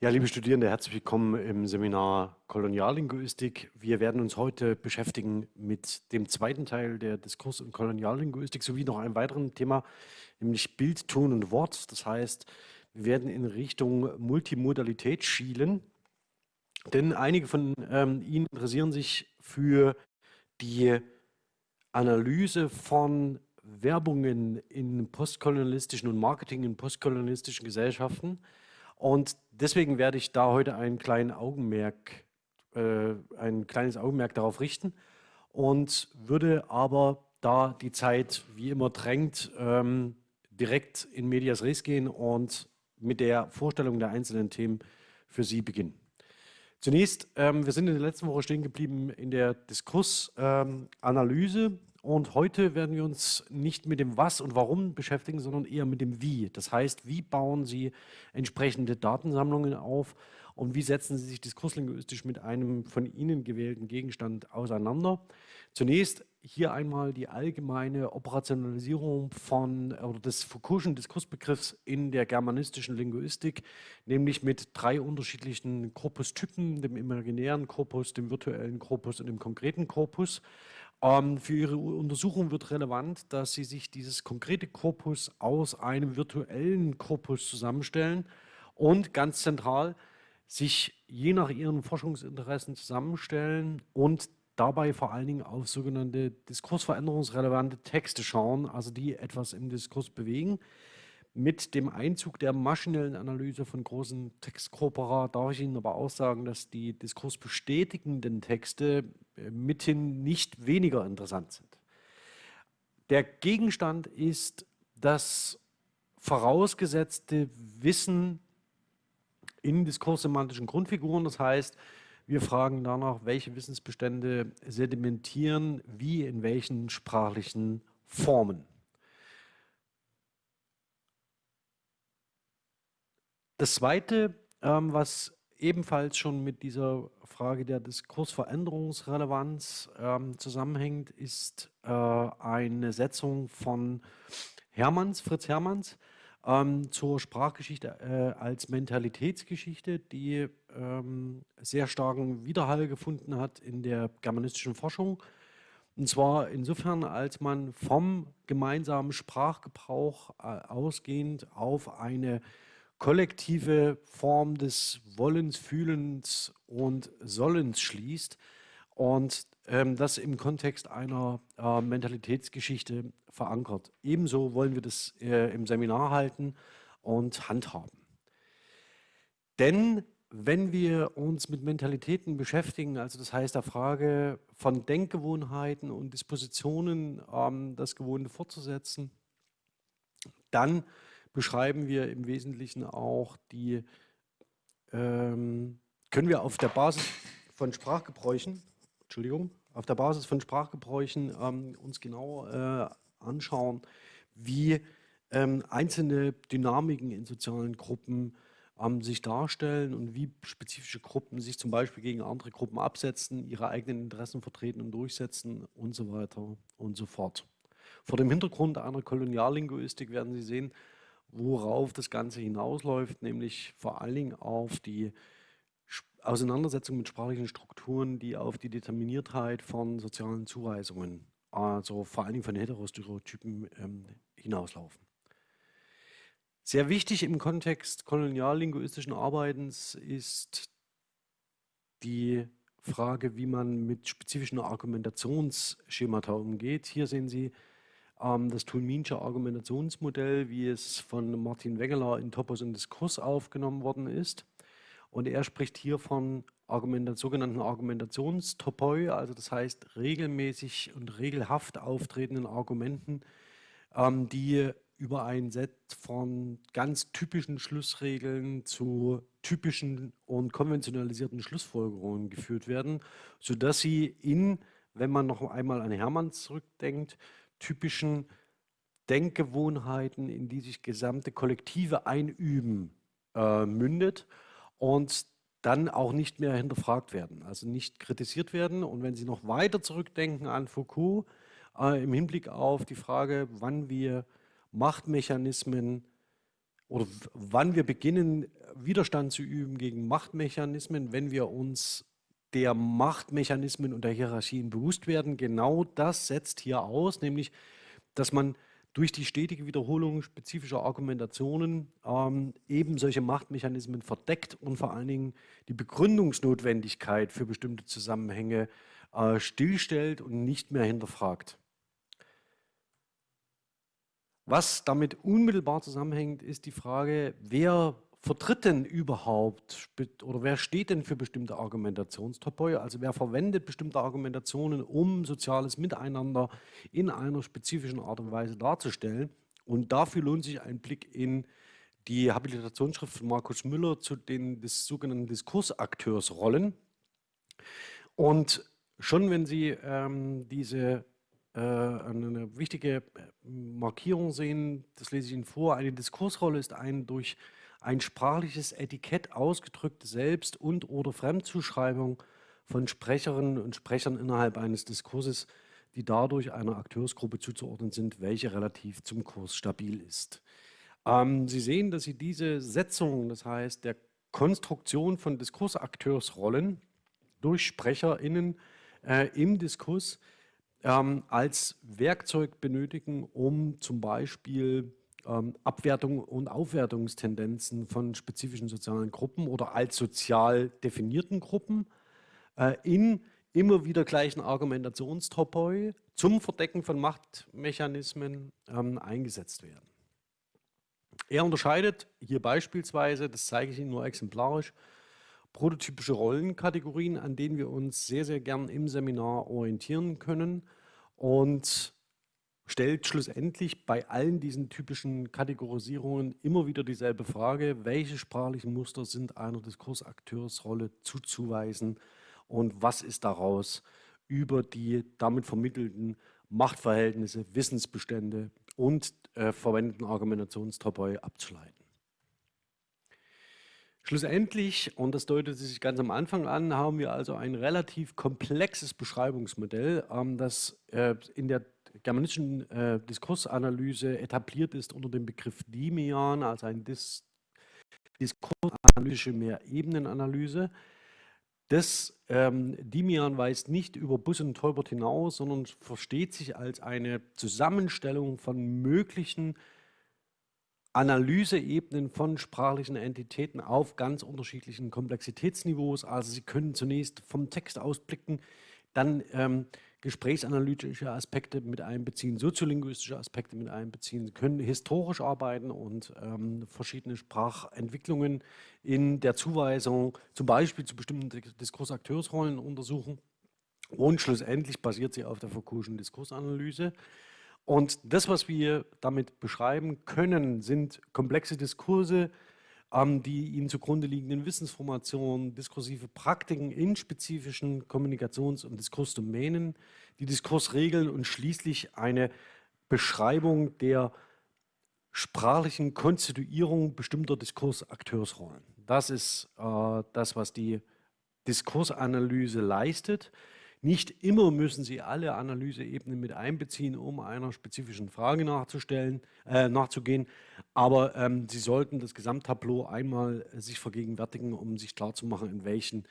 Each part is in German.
Ja, liebe Studierende, herzlich willkommen im Seminar Koloniallinguistik. Wir werden uns heute beschäftigen mit dem zweiten Teil der Diskurs- und Koloniallinguistik sowie noch einem weiteren Thema, nämlich Bild, Ton und Wort. Das heißt, wir werden in Richtung Multimodalität schielen, denn einige von ähm, Ihnen interessieren sich für die Analyse von Werbungen in postkolonialistischen und Marketing in postkolonialistischen Gesellschaften. Und deswegen werde ich da heute einen kleinen Augenmerk, äh, ein kleines Augenmerk darauf richten und würde aber, da die Zeit wie immer drängt, ähm, direkt in Medias Res gehen und mit der Vorstellung der einzelnen Themen für Sie beginnen. Zunächst, ähm, wir sind in der letzten Woche stehen geblieben in der Diskursanalyse. Ähm, und heute werden wir uns nicht mit dem Was und Warum beschäftigen, sondern eher mit dem Wie. Das heißt, wie bauen Sie entsprechende Datensammlungen auf und wie setzen Sie sich diskurslinguistisch mit einem von Ihnen gewählten Gegenstand auseinander. Zunächst hier einmal die allgemeine Operationalisierung von oder des Foucault'schen Diskursbegriffs in der germanistischen Linguistik, nämlich mit drei unterschiedlichen Korpustypen, dem imaginären Korpus, dem virtuellen Korpus und dem konkreten Korpus. Ähm, für Ihre Untersuchung wird relevant, dass Sie sich dieses konkrete Korpus aus einem virtuellen Korpus zusammenstellen und ganz zentral sich je nach Ihren Forschungsinteressen zusammenstellen und dabei vor allen Dingen auf sogenannte diskursveränderungsrelevante Texte schauen, also die etwas im Diskurs bewegen. Mit dem Einzug der maschinellen Analyse von großen Textkorpora darf ich Ihnen aber auch sagen, dass die diskursbestätigenden Texte äh, mithin nicht weniger interessant sind. Der Gegenstand ist das vorausgesetzte Wissen in diskurssemantischen Grundfiguren. Das heißt, wir fragen danach, welche Wissensbestände sedimentieren, wie in welchen sprachlichen Formen. Das Zweite, ähm, was ebenfalls schon mit dieser Frage der Diskursveränderungsrelevanz ähm, zusammenhängt, ist äh, eine Setzung von Hermanns, Fritz Hermanns, ähm, zur Sprachgeschichte äh, als Mentalitätsgeschichte, die ähm, sehr starken Widerhall gefunden hat in der germanistischen Forschung. Und zwar insofern, als man vom gemeinsamen Sprachgebrauch äh, ausgehend auf eine kollektive Form des Wollens, Fühlens und Sollens schließt und ähm, das im Kontext einer äh, Mentalitätsgeschichte verankert. Ebenso wollen wir das äh, im Seminar halten und handhaben. Denn wenn wir uns mit Mentalitäten beschäftigen, also das heißt der Frage von Denkgewohnheiten und Dispositionen, ähm, das Gewohnte fortzusetzen, dann beschreiben wir im Wesentlichen auch die, ähm, können wir auf der Basis von Sprachgebräuchen, Entschuldigung, auf der Basis von Sprachgebräuchen ähm, uns genau äh, anschauen, wie ähm, einzelne Dynamiken in sozialen Gruppen ähm, sich darstellen und wie spezifische Gruppen sich zum Beispiel gegen andere Gruppen absetzen, ihre eigenen Interessen vertreten und durchsetzen und so weiter und so fort. Vor dem Hintergrund einer Koloniallinguistik werden Sie sehen, worauf das Ganze hinausläuft, nämlich vor allen Dingen auf die Auseinandersetzung mit sprachlichen Strukturen, die auf die Determiniertheit von sozialen Zuweisungen, also vor allen Dingen von Heterostereotypen, ähm, hinauslaufen. Sehr wichtig im Kontext koloniallinguistischen Arbeitens ist die Frage, wie man mit spezifischen Argumentationsschemata umgeht. Hier sehen Sie das Tulminsche Argumentationsmodell, wie es von Martin Wengeler in Topos und Diskurs aufgenommen worden ist. Und er spricht hier von Argument, sogenannten Argumentationstopoi, also das heißt regelmäßig und regelhaft auftretenden Argumenten, ähm, die über ein Set von ganz typischen Schlussregeln zu typischen und konventionalisierten Schlussfolgerungen geführt werden, sodass sie in, wenn man noch einmal an Hermann zurückdenkt, typischen Denkgewohnheiten, in die sich gesamte Kollektive einüben, äh, mündet und dann auch nicht mehr hinterfragt werden, also nicht kritisiert werden. Und wenn Sie noch weiter zurückdenken an Foucault, äh, im Hinblick auf die Frage, wann wir Machtmechanismen oder wann wir beginnen, Widerstand zu üben gegen Machtmechanismen, wenn wir uns der Machtmechanismen und der Hierarchien bewusst werden. Genau das setzt hier aus, nämlich, dass man durch die stetige Wiederholung spezifischer Argumentationen ähm, eben solche Machtmechanismen verdeckt und vor allen Dingen die Begründungsnotwendigkeit für bestimmte Zusammenhänge äh, stillstellt und nicht mehr hinterfragt. Was damit unmittelbar zusammenhängt, ist die Frage, wer vertritt denn überhaupt oder wer steht denn für bestimmte Argumentationstopoi? Also wer verwendet bestimmte Argumentationen, um soziales Miteinander in einer spezifischen Art und Weise darzustellen? Und dafür lohnt sich ein Blick in die Habilitationsschrift von Markus Müller zu den des sogenannten Diskursakteursrollen. Und schon wenn Sie ähm, diese äh, eine wichtige Markierung sehen, das lese ich Ihnen vor, eine Diskursrolle ist ein durch ein sprachliches Etikett ausgedrückte Selbst- und oder Fremdzuschreibung von Sprecherinnen und Sprechern innerhalb eines Diskurses, die dadurch einer Akteursgruppe zuzuordnen sind, welche relativ zum Kurs stabil ist. Ähm, Sie sehen, dass Sie diese Setzung, das heißt der Konstruktion von Diskursakteursrollen durch SprecherInnen äh, im Diskurs ähm, als Werkzeug benötigen, um zum Beispiel Abwertung und Aufwertungstendenzen von spezifischen sozialen Gruppen oder als sozial definierten Gruppen äh, in immer wieder gleichen Argumentationstopoi zum Verdecken von Machtmechanismen ähm, eingesetzt werden. Er unterscheidet hier beispielsweise, das zeige ich Ihnen nur exemplarisch, prototypische Rollenkategorien, an denen wir uns sehr, sehr gern im Seminar orientieren können und stellt schlussendlich bei allen diesen typischen Kategorisierungen immer wieder dieselbe Frage, welche sprachlichen Muster sind einer Diskursakteursrolle zuzuweisen und was ist daraus über die damit vermittelten Machtverhältnisse, Wissensbestände und äh, verwendeten Argumentationstopoi abzuleiten. Schlussendlich, und das deutet sich ganz am Anfang an, haben wir also ein relativ komplexes Beschreibungsmodell, ähm, das äh, in der germanischen äh, Diskursanalyse etabliert ist unter dem Begriff Dimian, also ein Dis diskursanalytische Mehrebenenanalyse. Das ähm, Dimian weist nicht über Bus und Tolbert hinaus, sondern versteht sich als eine Zusammenstellung von möglichen Analyseebenen von sprachlichen Entitäten auf ganz unterschiedlichen Komplexitätsniveaus. Also Sie können zunächst vom Text ausblicken, dann ähm, gesprächsanalytische Aspekte mit einbeziehen, soziolinguistische Aspekte mit einbeziehen, können historisch arbeiten und ähm, verschiedene Sprachentwicklungen in der Zuweisung, zum Beispiel zu bestimmten Diskursakteursrollen untersuchen. Und schlussendlich basiert sie auf der Foucault'schen Diskursanalyse. Und das, was wir damit beschreiben können, sind komplexe Diskurse, die ihnen zugrunde liegenden Wissensformationen, diskursive Praktiken in spezifischen Kommunikations- und Diskursdomänen, die Diskursregeln und schließlich eine Beschreibung der sprachlichen Konstituierung bestimmter Diskursakteursrollen. Das ist äh, das, was die Diskursanalyse leistet. Nicht immer müssen Sie alle Analyseebenen mit einbeziehen, um einer spezifischen Frage nachzustellen, äh, nachzugehen, aber ähm, Sie sollten das Gesamttableau einmal äh, sich vergegenwärtigen, um sich klarzumachen, in welchen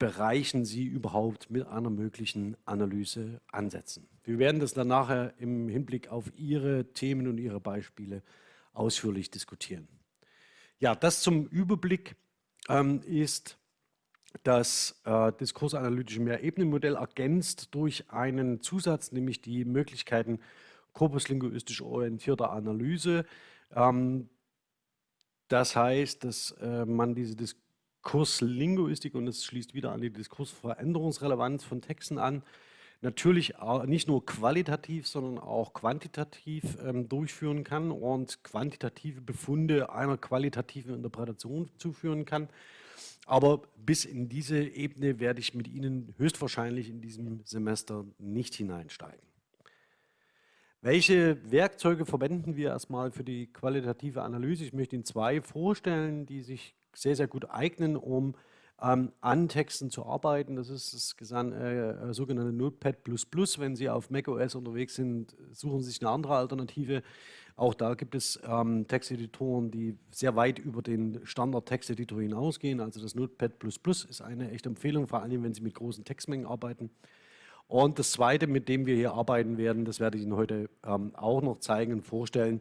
Bereichen Sie überhaupt mit einer möglichen Analyse ansetzen. Wir werden das dann nachher im Hinblick auf Ihre Themen und Ihre Beispiele ausführlich diskutieren. Ja, das zum Überblick ähm, ist das äh, diskursanalytische Mehrebenenmodell ergänzt durch einen Zusatz, nämlich die Möglichkeiten korpuslinguistisch orientierter Analyse. Ähm, das heißt, dass äh, man diese Diskurslinguistik, und es schließt wieder an die Diskursveränderungsrelevanz von Texten an, natürlich nicht nur qualitativ, sondern auch quantitativ ähm, durchführen kann und quantitative Befunde einer qualitativen Interpretation zuführen kann. Aber bis in diese Ebene werde ich mit Ihnen höchstwahrscheinlich in diesem Semester nicht hineinsteigen. Welche Werkzeuge verwenden wir erstmal für die qualitative Analyse? Ich möchte Ihnen zwei vorstellen, die sich sehr, sehr gut eignen, um ähm, an Texten zu arbeiten. Das ist das äh, äh, sogenannte Notepad++. Wenn Sie auf macOS unterwegs sind, suchen Sie sich eine andere Alternative. Auch da gibt es ähm, Texteditoren, die sehr weit über den Standard-Texteditor hinausgehen. Also das Notepad++ ist eine echte Empfehlung, vor allem wenn Sie mit großen Textmengen arbeiten. Und das Zweite, mit dem wir hier arbeiten werden, das werde ich Ihnen heute ähm, auch noch zeigen und vorstellen,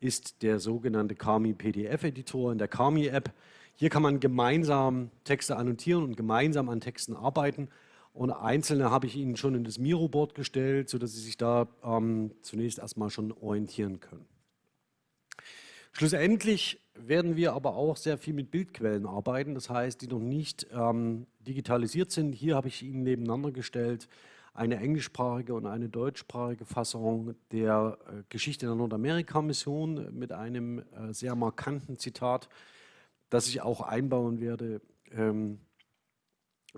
ist der sogenannte Kami PDF-Editor in der Kami-App. Hier kann man gemeinsam Texte annotieren und gemeinsam an Texten arbeiten. Und einzelne habe ich Ihnen schon in das Miro-Board gestellt, sodass Sie sich da ähm, zunächst erstmal schon orientieren können. Schlussendlich werden wir aber auch sehr viel mit Bildquellen arbeiten, das heißt, die noch nicht ähm, digitalisiert sind. Hier habe ich Ihnen nebeneinander gestellt eine englischsprachige und eine deutschsprachige Fassung der äh, Geschichte der Nordamerika-Mission mit einem äh, sehr markanten Zitat, das ich auch einbauen werde ähm,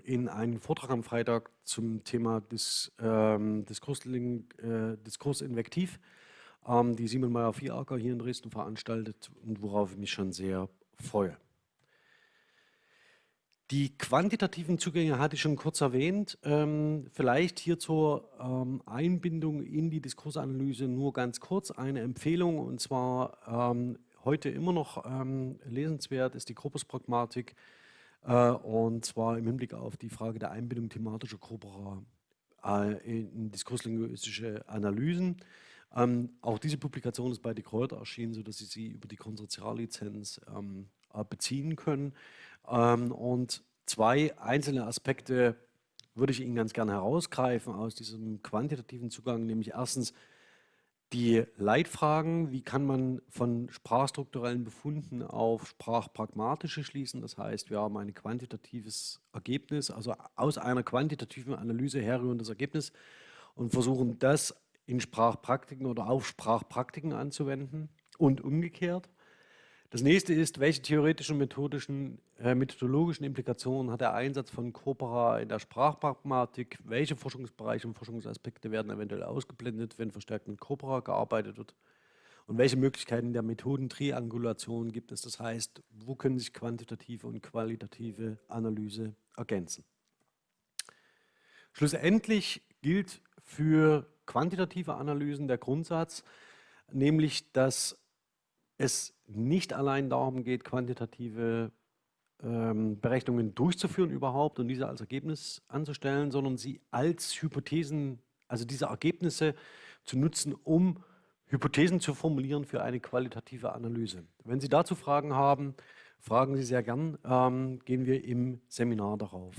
in einen Vortrag am Freitag zum Thema des, ähm, äh, Diskursinvektiv, ähm, die Simon Meyer-Vieracker hier in Dresden veranstaltet und worauf ich mich schon sehr freue. Die quantitativen Zugänge hatte ich schon kurz erwähnt. Ähm, vielleicht hier zur ähm, Einbindung in die Diskursanalyse nur ganz kurz eine Empfehlung und zwar ähm, heute immer noch ähm, lesenswert ist die Korpuspragmatik und zwar im Hinblick auf die Frage der Einbindung thematischer Corpora äh, in diskurslinguistische Analysen. Ähm, auch diese Publikation ist bei De Kräuter erschienen, sodass Sie sie über die Konsortiallizenz ähm, äh, beziehen können. Ähm, und zwei einzelne Aspekte würde ich Ihnen ganz gerne herausgreifen aus diesem quantitativen Zugang, nämlich erstens die Leitfragen, wie kann man von sprachstrukturellen Befunden auf sprachpragmatische schließen. Das heißt, wir haben ein quantitatives Ergebnis, also aus einer quantitativen Analyse herrührendes Ergebnis und versuchen das in Sprachpraktiken oder auf Sprachpraktiken anzuwenden und umgekehrt. Das nächste ist, welche theoretischen, methodischen, äh, methodologischen Implikationen hat der Einsatz von Corpora in der Sprachpragmatik? Welche Forschungsbereiche und Forschungsaspekte werden eventuell ausgeblendet, wenn verstärkt mit Corpora gearbeitet wird? Und welche Möglichkeiten der Methodentriangulation gibt es? Das heißt, wo können sich quantitative und qualitative Analyse ergänzen? Schlussendlich gilt für quantitative Analysen der Grundsatz, nämlich dass es nicht allein darum geht, quantitative ähm, Berechnungen durchzuführen überhaupt und diese als Ergebnis anzustellen, sondern sie als Hypothesen, also diese Ergebnisse zu nutzen, um Hypothesen zu formulieren für eine qualitative Analyse. Wenn Sie dazu Fragen haben, fragen Sie sehr gern, ähm, gehen wir im Seminar darauf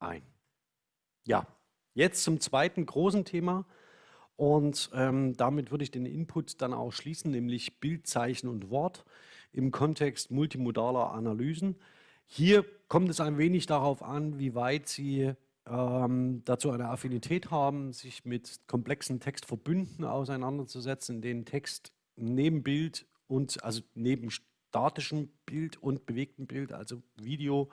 ein. Ja, jetzt zum zweiten großen Thema, und ähm, damit würde ich den Input dann auch schließen, nämlich Bild, Zeichen und Wort im Kontext multimodaler Analysen. Hier kommt es ein wenig darauf an, wie weit Sie ähm, dazu eine Affinität haben, sich mit komplexen Textverbünden auseinanderzusetzen, in denen Text neben Bild und also neben statischem Bild und bewegtem Bild, also Video,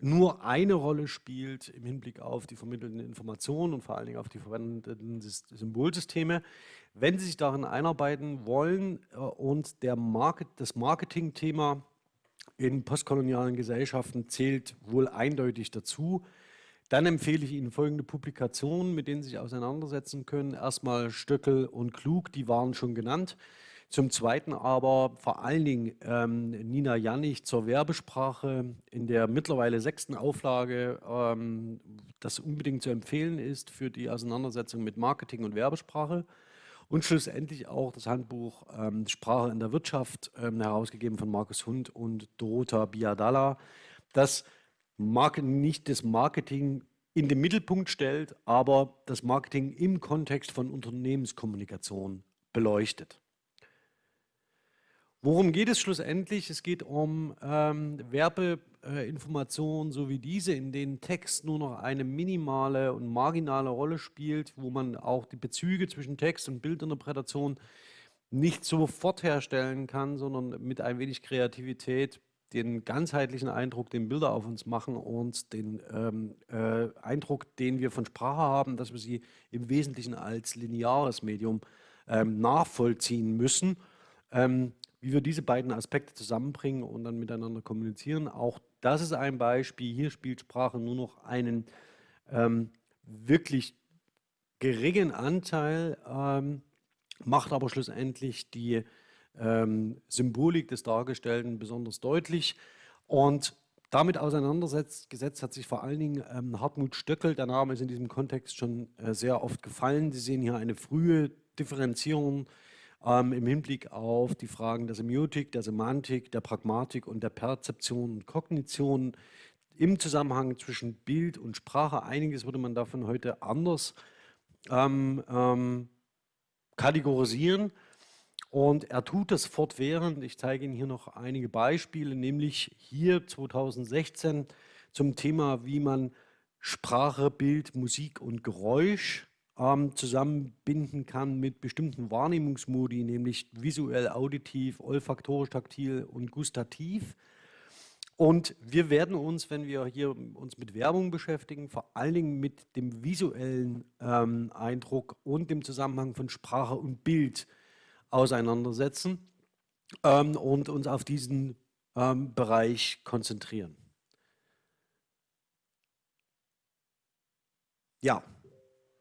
nur eine Rolle spielt im Hinblick auf die vermittelten Informationen und vor allen Dingen auf die verwendeten Symbolsysteme. Wenn Sie sich darin einarbeiten wollen äh, und der Market, das Marketing-Thema in postkolonialen Gesellschaften zählt wohl eindeutig dazu, dann empfehle ich Ihnen folgende Publikationen, mit denen Sie sich auseinandersetzen können. Erstmal Stöckel und Klug, die waren schon genannt. Zum Zweiten aber vor allen Dingen ähm, Nina Jannig zur Werbesprache in der mittlerweile sechsten Auflage, ähm, das unbedingt zu empfehlen ist für die Auseinandersetzung mit Marketing und Werbesprache. Und schlussendlich auch das Handbuch ähm, Sprache in der Wirtschaft, ähm, herausgegeben von Markus Hund und Dorota Biadalla, das nicht das Marketing in den Mittelpunkt stellt, aber das Marketing im Kontext von Unternehmenskommunikation beleuchtet. Worum geht es schlussendlich? Es geht um ähm, Werbeinformationen, so wie diese, in denen Text nur noch eine minimale und marginale Rolle spielt, wo man auch die Bezüge zwischen Text und Bildinterpretation nicht sofort herstellen kann, sondern mit ein wenig Kreativität den ganzheitlichen Eindruck, den Bilder auf uns machen und den ähm, äh, Eindruck, den wir von Sprache haben, dass wir sie im Wesentlichen als lineares Medium ähm, nachvollziehen müssen. Wie wir diese beiden Aspekte zusammenbringen und dann miteinander kommunizieren. Auch das ist ein Beispiel. Hier spielt Sprache nur noch einen ähm, wirklich geringen Anteil, ähm, macht aber schlussendlich die ähm, Symbolik des Dargestellten besonders deutlich. Und damit auseinandergesetzt hat sich vor allen Dingen ähm, Hartmut Stöckel, der Name ist in diesem Kontext schon äh, sehr oft gefallen. Sie sehen hier eine frühe Differenzierung ähm, im Hinblick auf die Fragen der Semiotik, der Semantik, der Pragmatik und der Perzeption und Kognition im Zusammenhang zwischen Bild und Sprache. Einiges würde man davon heute anders ähm, ähm, kategorisieren. Und er tut das fortwährend. Ich zeige Ihnen hier noch einige Beispiele, nämlich hier 2016 zum Thema, wie man Sprache, Bild, Musik und Geräusch ähm, zusammenbinden kann mit bestimmten Wahrnehmungsmodi, nämlich visuell, auditiv, olfaktorisch, taktil und gustativ. Und wir werden uns, wenn wir hier uns mit Werbung beschäftigen, vor allen Dingen mit dem visuellen ähm, Eindruck und dem Zusammenhang von Sprache und Bild auseinandersetzen ähm, und uns auf diesen ähm, Bereich konzentrieren. Ja,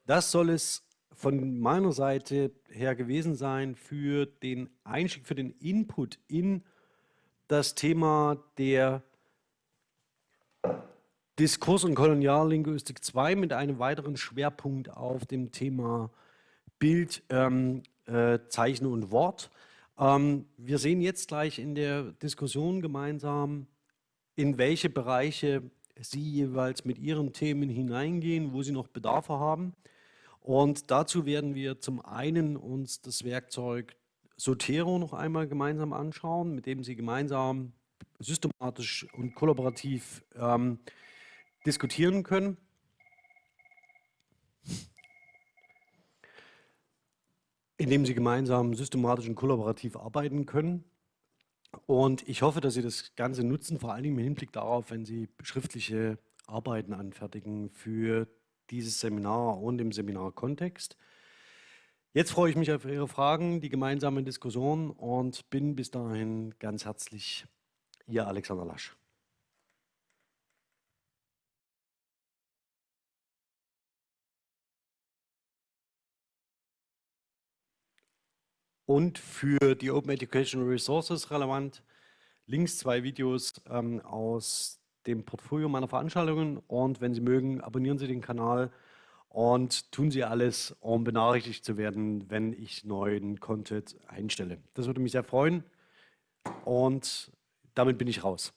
das soll es von meiner Seite her gewesen sein für den Einstieg, für den Input in das Thema der Diskurs- und Koloniallinguistik 2 mit einem weiteren Schwerpunkt auf dem Thema Bild, ähm, äh, Zeichen und Wort. Ähm, wir sehen jetzt gleich in der Diskussion gemeinsam, in welche Bereiche Sie jeweils mit Ihren Themen hineingehen, wo Sie noch Bedarfe haben. Und dazu werden wir zum einen uns das Werkzeug Sotero noch einmal gemeinsam anschauen, mit dem Sie gemeinsam systematisch und kollaborativ ähm, diskutieren können. Indem Sie gemeinsam systematisch und kollaborativ arbeiten können. Und ich hoffe, dass Sie das Ganze nutzen, vor allem im Hinblick darauf, wenn Sie schriftliche Arbeiten anfertigen für dieses Seminar und im Seminarkontext. Jetzt freue ich mich auf Ihre Fragen, die gemeinsame Diskussion und bin bis dahin ganz herzlich Ihr Alexander Lasch. Und für die Open Educational Resources relevant, links zwei Videos ähm, aus dem Portfolio meiner Veranstaltungen und wenn Sie mögen, abonnieren Sie den Kanal und tun Sie alles, um benachrichtigt zu werden, wenn ich neuen Content einstelle. Das würde mich sehr freuen und damit bin ich raus.